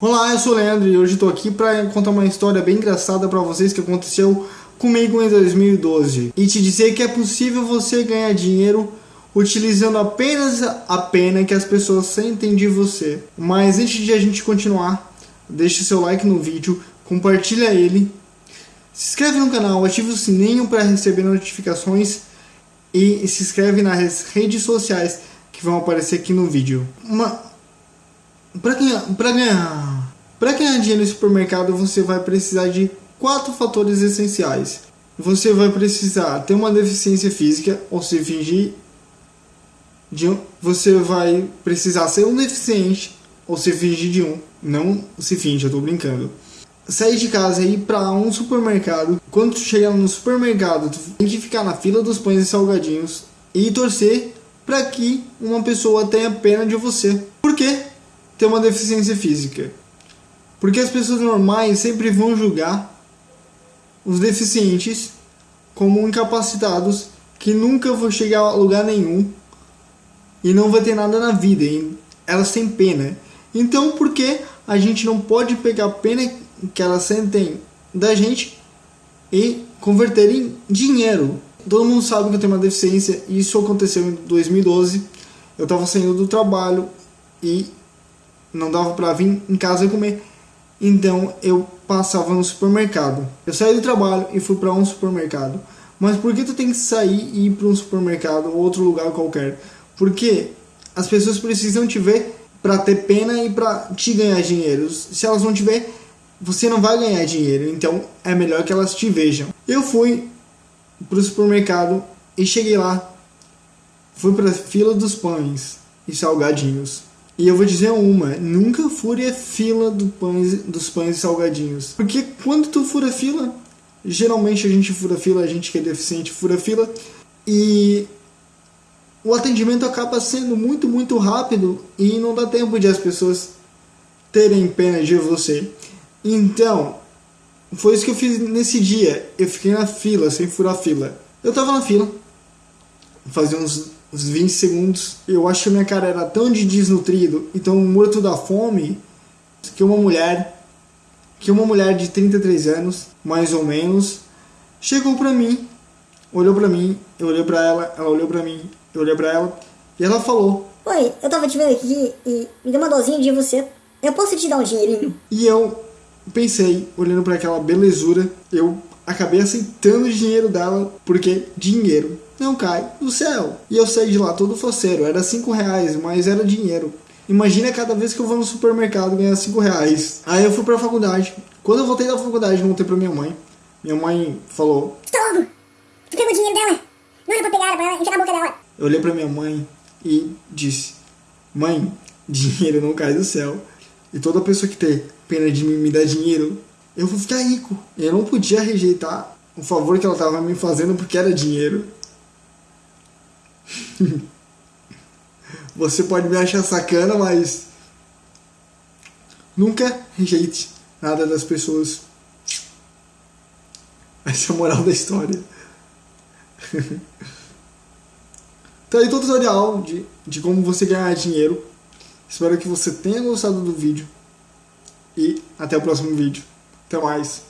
Olá, eu sou o Leandro e hoje estou aqui para contar uma história bem engraçada para vocês que aconteceu comigo em 2012 e te dizer que é possível você ganhar dinheiro utilizando apenas a pena que as pessoas sentem de você. Mas antes de a gente continuar, deixe seu like no vídeo, compartilha ele, se inscreve no canal, ative o sininho para receber notificações e se inscreve nas redes sociais que vão aparecer aqui no vídeo. Uma para ganhar, para ganhar, para ganhar dinheiro no supermercado, você vai precisar de quatro fatores essenciais. Você vai precisar ter uma deficiência física ou se fingir de um, você vai precisar ser um deficiente ou se fingir de um. Não se finge, eu tô brincando. Sair de casa e ir para um supermercado. Quando tu chegar no supermercado, tu tem que ficar na fila dos pães e salgadinhos e torcer para que uma pessoa tenha pena de você. Por quê? ter uma deficiência física. Porque as pessoas normais sempre vão julgar os deficientes como incapacitados que nunca vão chegar a lugar nenhum e não vai ter nada na vida. Elas têm pena. Então, por que a gente não pode pegar a pena que elas sentem da gente e converter em dinheiro? Todo mundo sabe que eu tenho uma deficiência e isso aconteceu em 2012. Eu estava saindo do trabalho e não dava para vir em casa comer. Então eu passava no supermercado. Eu saí do trabalho e fui para um supermercado. Mas por que tu tem que sair e ir para um supermercado ou outro lugar qualquer? Porque as pessoas precisam te ver para ter pena e para te ganhar dinheiro. Se elas não te ver, você não vai ganhar dinheiro. Então é melhor que elas te vejam. Eu fui para o supermercado e cheguei lá. Fui para a fila dos pães e salgadinhos. E eu vou dizer uma, nunca fure a fila do pães, dos pães e salgadinhos. Porque quando tu fura fila, geralmente a gente fura fila, a gente que é deficiente fura fila, e o atendimento acaba sendo muito, muito rápido e não dá tempo de as pessoas terem pena de você. Então, foi isso que eu fiz nesse dia. Eu fiquei na fila, sem furar fila. Eu tava na fila, fazia uns uns 20 segundos. Eu acho que a minha cara era tão de desnutrido e tão morto da fome que uma mulher, que uma mulher de 33 anos, mais ou menos, chegou pra mim, olhou pra mim, eu olhei pra ela, ela olhou pra mim, eu olhei pra ela e ela falou: Oi, eu tava te vendo aqui e me deu uma dozinha de você. Eu posso te dar um dinheirinho? E eu pensei, olhando para aquela belezura, eu acabei aceitando o dinheiro dela, porque dinheiro não cai do céu. E eu saí de lá todo faceiro, era 5 reais, mas era dinheiro. Imagina cada vez que eu vou no supermercado ganhar 5 reais. Aí eu fui pra faculdade. Quando eu voltei da faculdade, voltei pra minha mãe. Minha mãe falou: louco? Tu pegou o dinheiro dela? Não era pra pegar, era pra enfiar na boca dela. Eu olhei pra minha mãe e disse: Mãe, dinheiro não cai do céu. E toda pessoa que tem pena de mim me dar dinheiro, eu vou ficar rico. Eu não podia rejeitar o favor que ela tava me fazendo porque era dinheiro. Você pode me achar sacana, mas nunca rejeite nada das pessoas. Essa é a moral da história. Então aí todo o tutorial de, de como você ganhar dinheiro. Espero que você tenha gostado do vídeo. E até o próximo vídeo. Até mais.